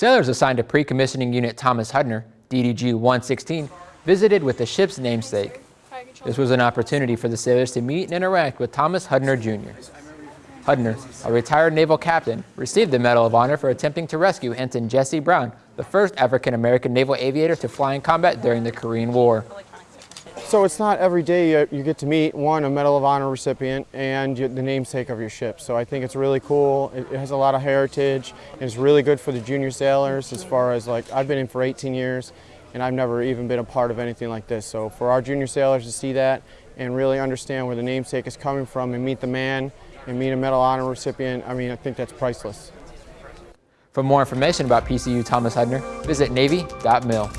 Sailors assigned to pre-commissioning unit Thomas Hudner, DDG 116, visited with the ship's namesake. This was an opportunity for the sailors to meet and interact with Thomas Hudner Jr. Hudner, a retired naval captain, received the Medal of Honor for attempting to rescue Ensign Jesse Brown, the first African-American naval aviator to fly in combat during the Korean War. So it's not every day you, get to meet, one, a Medal of Honor recipient and the namesake of your ship. So I think it's really cool. It, has a lot of heritage. It's really good for the junior sailors as far as like, I've been in for 18 years and I've never even been a part of anything like this. So for our junior sailors to see that and really understand where the namesake is coming from and meet the man and meet a Medal of Honor recipient, I mean, I think that's priceless. For more information about PCU Thomas Hudner, visit Navy.mil.